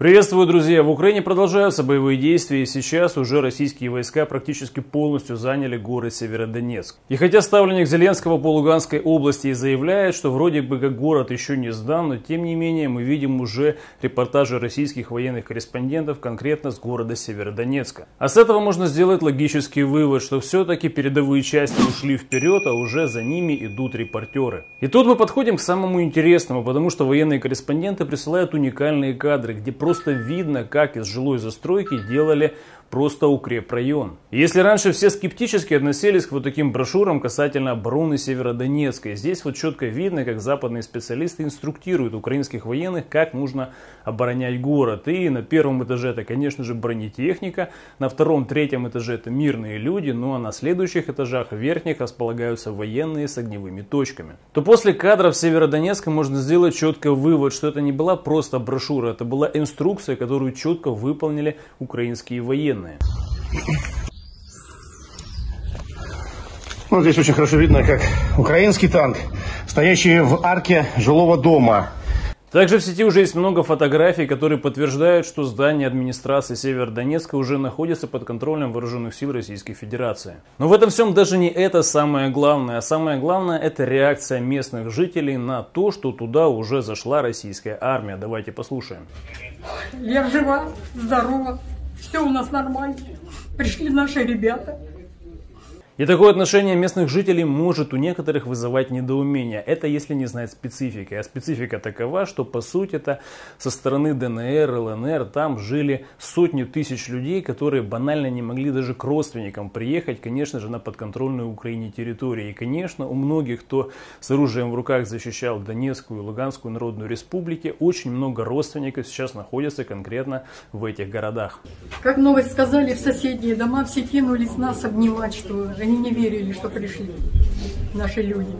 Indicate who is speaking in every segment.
Speaker 1: Приветствую, друзья! В Украине продолжаются боевые действия, и сейчас уже российские войска практически полностью заняли город Северодонецк. И хотя ставленник Зеленского по Луганской области и заявляет, что вроде бы как город еще не сдан, но тем не менее мы видим уже репортажи российских военных корреспондентов конкретно с города Северодонецка. А с этого можно сделать логический вывод, что все-таки передовые части ушли вперед, а уже за ними идут репортеры. И тут мы подходим к самому интересному, потому что военные корреспонденты присылают уникальные кадры, где просто просто видно, как из жилой застройки делали просто укрепрайон. Если раньше все скептически относились к вот таким брошюрам касательно обороны Северодонецка, здесь вот четко видно, как западные специалисты инструктируют украинских военных, как нужно оборонять город. И на первом этаже это, конечно же, бронетехника, на втором, третьем этаже это мирные люди, ну а на следующих этажах, верхних, располагаются военные с огневыми точками. То после кадров Северодонецка можно сделать четко вывод, что это не была просто брошюра, это была инструкция, которую четко выполнили украинские военные военные.
Speaker 2: Ну, здесь очень хорошо видно, как украинский танк, стоящий в арке жилого дома,
Speaker 1: также в сети уже есть много фотографий, которые подтверждают, что здание администрации Северодонецка уже находится под контролем вооруженных сил Российской Федерации. Но в этом всем даже не это самое главное. А самое главное это реакция местных жителей на то, что туда уже зашла российская армия. Давайте послушаем.
Speaker 3: Я жива, здорова, все у нас нормально. Пришли наши ребята.
Speaker 1: И такое отношение местных жителей может у некоторых вызывать недоумение. Это если не знать специфики. А специфика такова, что по сути это со стороны ДНР, ЛНР там жили сотни тысяч людей, которые банально не могли даже к родственникам приехать, конечно же, на подконтрольную Украине территорию. И, конечно, у многих, кто с оружием в руках защищал Донецкую и Луганскую народную республики, очень много родственников сейчас находятся конкретно в этих городах.
Speaker 3: Как новость сказали, в соседние дома все кинулись нас обнимать, что они не верили, что пришли наши люди.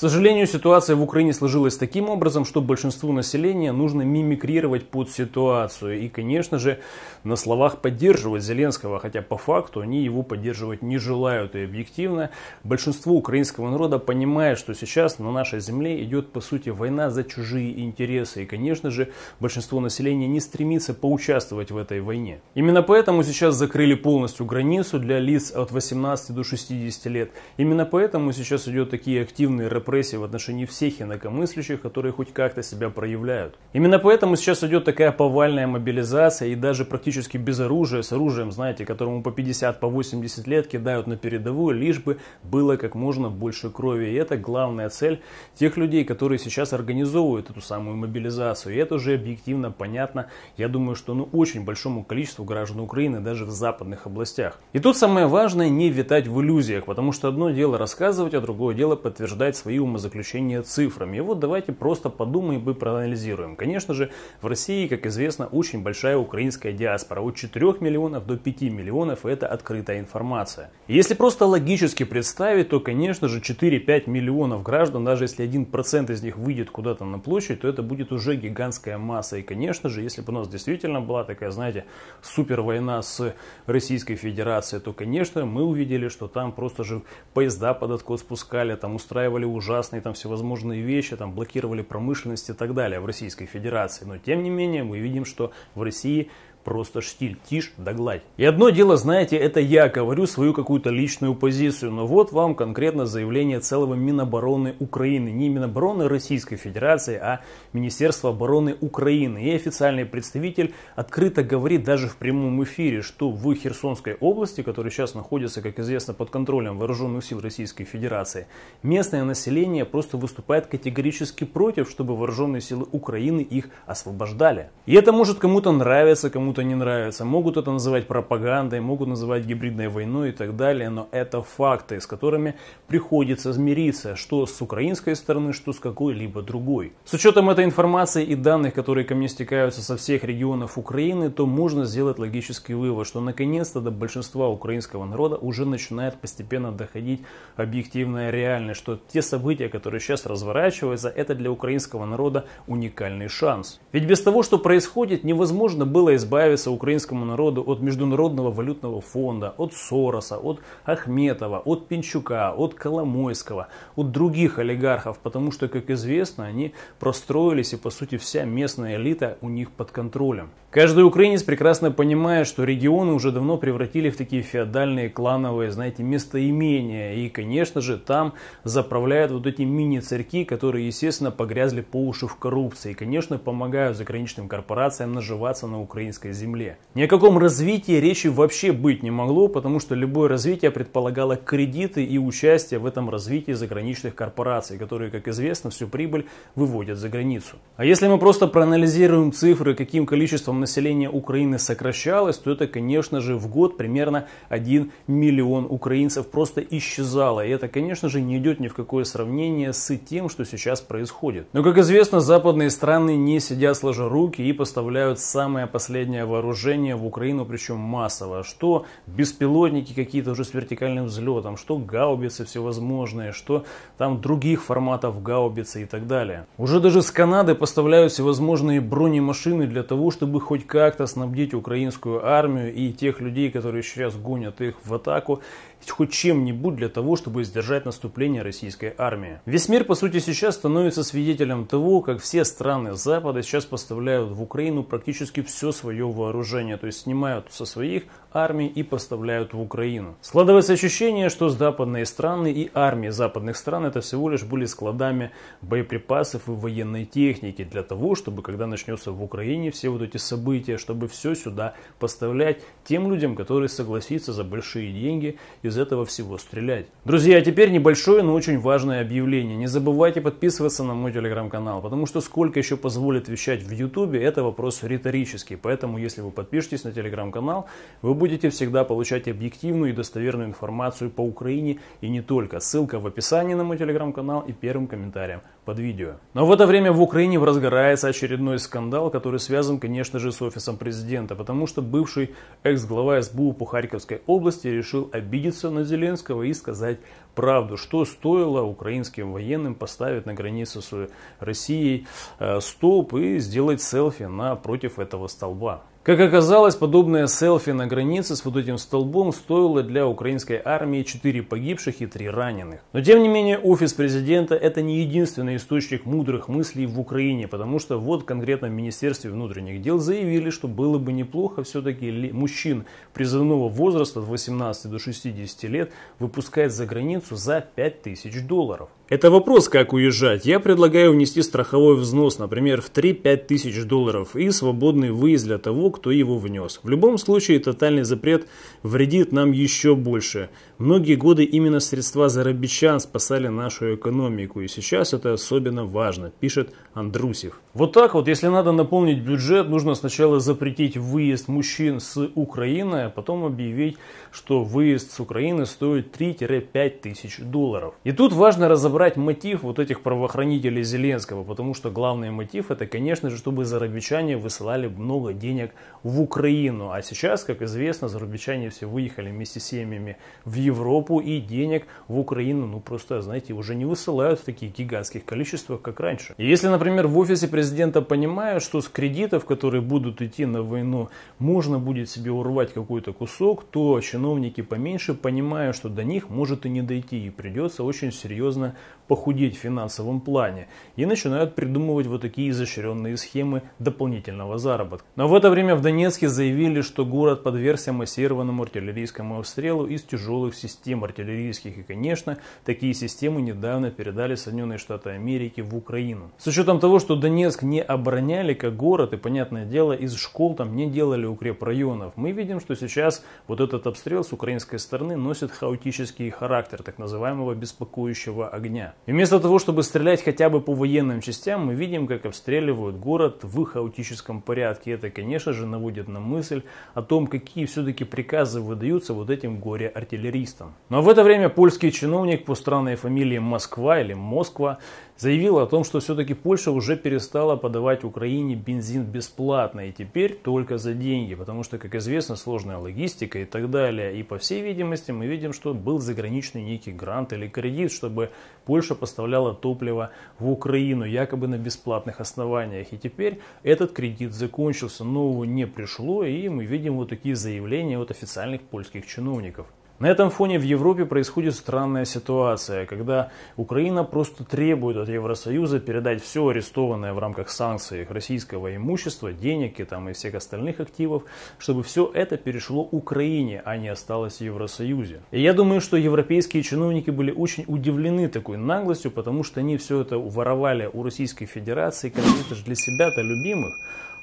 Speaker 1: К сожалению, ситуация в Украине сложилась таким образом, что большинству населения нужно мимикрировать под ситуацию. И, конечно же, на словах поддерживать Зеленского, хотя по факту они его поддерживать не желают. И объективно большинство украинского народа понимает, что сейчас на нашей земле идет, по сути, война за чужие интересы. И, конечно же, большинство населения не стремится поучаствовать в этой войне. Именно поэтому сейчас закрыли полностью границу для лиц от 18 до 60 лет. Именно поэтому сейчас идет такие активные репрессии репрессий в отношении всех инакомыслящих, которые хоть как-то себя проявляют. Именно поэтому сейчас идет такая повальная мобилизация и даже практически без оружия, с оружием, знаете, которому по 50, по 80 лет кидают на передовую, лишь бы было как можно больше крови. И это главная цель тех людей, которые сейчас организовывают эту самую мобилизацию. И это уже объективно понятно, я думаю, что ну, очень большому количеству граждан Украины, даже в западных областях. И тут самое важное не витать в иллюзиях, потому что одно дело рассказывать, а другое дело подтверждать свои умозаключения цифрами. И вот давайте просто подумаем и проанализируем. Конечно же, в России, как известно, очень большая украинская диаспора. От 4 миллионов до 5 миллионов это открытая информация. Если просто логически представить, то, конечно же, 4-5 миллионов граждан, даже если 1% из них выйдет куда-то на площадь, то это будет уже гигантская масса. И, конечно же, если бы у нас действительно была такая, знаете, супер война с Российской Федерацией, то, конечно, мы увидели, что там просто же поезда под откос спускали, там устраивали ужасные там всевозможные вещи, там блокировали промышленность и так далее в Российской Федерации. Но тем не менее мы видим, что в России Просто штиль, тишь да гладь. И одно дело, знаете, это я говорю свою какую-то личную позицию, но вот вам конкретно заявление целого Минобороны Украины. Не Минобороны Российской Федерации, а Министерства обороны Украины. И официальный представитель открыто говорит даже в прямом эфире, что в Херсонской области, которая сейчас находится, как известно, под контролем вооруженных сил Российской Федерации, местное население просто выступает категорически против, чтобы вооруженные силы Украины их освобождали. И это может кому-то нравиться, кому кому-то не нравится. Могут это называть пропагандой, могут называть гибридной войной и так далее, но это факты, с которыми приходится смириться, что с украинской стороны, что с какой-либо другой. С учетом этой информации и данных, которые ко мне стекаются со всех регионов Украины, то можно сделать логический вывод, что наконец-то до большинства украинского народа уже начинает постепенно доходить объективная реальность, что те события, которые сейчас разворачиваются, это для украинского народа уникальный шанс. Ведь без того, что происходит, невозможно было избавиться избавиться украинскому народу от Международного валютного фонда, от Сороса, от Ахметова, от Пинчука, от Коломойского, от других олигархов, потому что, как известно, они простроились и, по сути, вся местная элита у них под контролем. Каждый украинец прекрасно понимает, что регионы уже давно превратили в такие феодальные, клановые, знаете, местоимения. И, конечно же, там заправляют вот эти мини-царьки, которые, естественно, погрязли по уши в коррупции. И, конечно, помогают заграничным корпорациям наживаться на украинской земле. Ни о каком развитии речи вообще быть не могло, потому что любое развитие предполагало кредиты и участие в этом развитии заграничных корпораций, которые, как известно, всю прибыль выводят за границу. А если мы просто проанализируем цифры, каким количеством население Украины сокращалось, то это, конечно же, в год примерно 1 миллион украинцев просто исчезало. И это, конечно же, не идет ни в какое сравнение с тем, что сейчас происходит. Но, как известно, западные страны не сидят сложа руки и поставляют самое последнее вооружение в Украину, причем массово. Что беспилотники какие-то уже с вертикальным взлетом, что гаубицы всевозможные, что там других форматов гаубицы и так далее. Уже даже с Канады поставляют всевозможные бронемашины для того, чтобы хоть как-то снабдить украинскую армию и тех людей, которые сейчас гонят их в атаку, хоть чем-нибудь для того, чтобы сдержать наступление российской армии. Весь мир, по сути, сейчас становится свидетелем того, как все страны Запада сейчас поставляют в Украину практически все свое вооружение, то есть снимают со своих армий и поставляют в Украину. Складывается ощущение, что западные страны и армии западных стран это всего лишь были складами боеприпасов и военной техники для того, чтобы когда начнется в Украине все вот эти события, чтобы все сюда поставлять тем людям, которые согласятся за большие деньги из этого всего стрелять. Друзья, а теперь небольшое, но очень важное объявление. Не забывайте подписываться на мой телеграм-канал, потому что сколько еще позволит вещать в ютубе, это вопрос риторический. Поэтому, если вы подпишетесь на телеграм-канал, вы будете всегда получать объективную и достоверную информацию по Украине и не только. Ссылка в описании на мой телеграм-канал и первым комментарием под видео. Но в это время в Украине разгорается очередной скандал, который связан, конечно же, с офисом президента, потому что бывший экс-глава СБУ по Харьковской области решил обидеться на Зеленского и сказать правду, что стоило украинским военным поставить на границу с Россией э, столб и сделать селфи напротив этого столба. Как оказалось, подобное селфи на границе с вот этим столбом стоило для украинской армии 4 погибших и 3 раненых. Но тем не менее, офис президента это не единственный источник мудрых мыслей в Украине, потому что вот конкретно в Министерстве внутренних дел заявили, что было бы неплохо все-таки мужчин призывного возраста от 18 до 60 лет выпускать за границу за 5000 долларов. Это вопрос, как уезжать. Я предлагаю внести страховой взнос, например, в 3-5 тысяч долларов и свободный выезд для того, кто его внес. В любом случае, тотальный запрет вредит нам еще больше. Многие годы именно средства зарабичан спасали нашу экономику, и сейчас это особенно важно, пишет Андрусев. Вот так вот, если надо наполнить бюджет, нужно сначала запретить выезд мужчин с Украины, а потом объявить, что выезд с Украины стоит 3-5 тысяч долларов. И тут важно разобраться, разобрать мотив вот этих правоохранителей Зеленского, потому что главный мотив это, конечно же, чтобы зарубичане высылали много денег в Украину. А сейчас, как известно, зарубичане все выехали вместе с семьями в Европу и денег в Украину, ну просто, знаете, уже не высылают в таких гигантских количествах, как раньше. И если, например, в офисе президента понимают, что с кредитов, которые будут идти на войну, можно будет себе урвать какой-то кусок, то чиновники поменьше понимают, что до них может и не дойти, и придется очень серьезно похудеть в финансовом плане и начинают придумывать вот такие изощренные схемы дополнительного заработка. Но в это время в Донецке заявили, что город подвергся массированному артиллерийскому обстрелу из тяжелых систем артиллерийских. И, конечно, такие системы недавно передали Соединенные Штаты Америки в Украину. С учетом того, что Донецк не обороняли как город, и, понятное дело, из школ там не делали укрепрайонов, мы видим, что сейчас вот этот обстрел с украинской стороны носит хаотический характер так называемого беспокоящего огня дня. И вместо того, чтобы стрелять хотя бы по военным частям, мы видим, как обстреливают город в хаотическом порядке. Это, конечно же, наводит на мысль о том, какие все-таки приказы выдаются вот этим горе-артиллеристам. Но в это время польский чиновник по странной фамилии Москва или Москва заявила о том, что все-таки Польша уже перестала подавать Украине бензин бесплатно и теперь только за деньги, потому что, как известно, сложная логистика и так далее. И по всей видимости мы видим, что был заграничный некий грант или кредит, чтобы Польша поставляла топливо в Украину якобы на бесплатных основаниях. И теперь этот кредит закончился, нового не пришло, и мы видим вот такие заявления от официальных польских чиновников. На этом фоне в Европе происходит странная ситуация, когда Украина просто требует от Евросоюза передать все арестованное в рамках санкций российского имущества, денег и, там, и всех остальных активов, чтобы все это перешло Украине, а не осталось в Евросоюзе. И я думаю, что европейские чиновники были очень удивлены такой наглостью, потому что они все это воровали у Российской Федерации, как это же для себя-то любимых.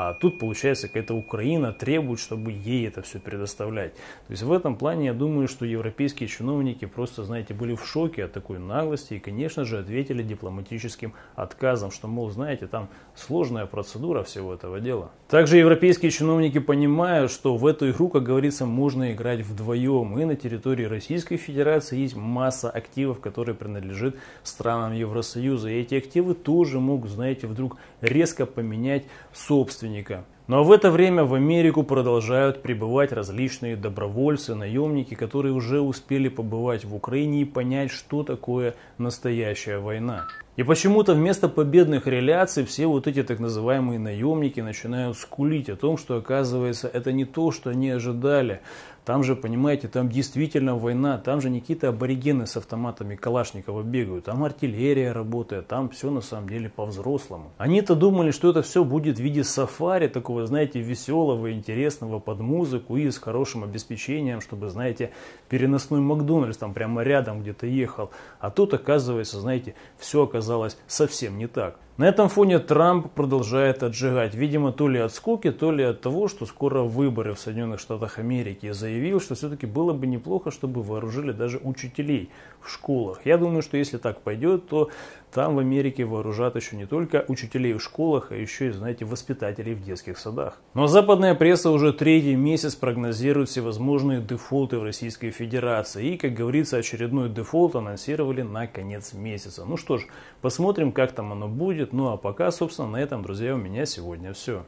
Speaker 1: А тут, получается, какая-то Украина требует, чтобы ей это все предоставлять. То есть в этом плане я думаю, что европейские чиновники просто, знаете, были в шоке от такой наглости и, конечно же, ответили дипломатическим отказом, что, мол, знаете, там сложная процедура всего этого дела. Также европейские чиновники понимают, что в эту игру, как говорится, можно играть вдвоем. И на территории Российской Федерации есть масса активов, которые принадлежат странам Евросоюза. И эти активы тоже могут, знаете, вдруг резко поменять собственность собственника. Но в это время в Америку продолжают прибывать различные добровольцы, наемники, которые уже успели побывать в Украине и понять, что такое настоящая война. И почему-то вместо победных реляций все вот эти так называемые наемники начинают скулить о том, что оказывается это не то, что они ожидали. Там же, понимаете, там действительно война, там же не какие-то аборигены с автоматами Калашникова бегают, там артиллерия работает, там все на самом деле по-взрослому. Они-то думали, что это все будет в виде сафари, такого, знаете, веселого, интересного под музыку и с хорошим обеспечением, чтобы, знаете, переносной Макдональдс там прямо рядом где-то ехал. А тут, оказывается, знаете, все оказалось совсем не так. На этом фоне Трамп продолжает отжигать, видимо, то ли от скуки, то ли от того, что скоро выборы в Соединенных Штатах Америки. Заявил, что все-таки было бы неплохо, чтобы вооружили даже учителей школах. Я думаю, что если так пойдет, то там в Америке вооружат еще не только учителей в школах, а еще и, знаете, воспитателей в детских садах. Но западная пресса уже третий месяц прогнозирует всевозможные дефолты в Российской Федерации. И, как говорится, очередной дефолт анонсировали на конец месяца. Ну что ж, посмотрим, как там оно будет. Ну а пока, собственно, на этом, друзья, у меня сегодня все.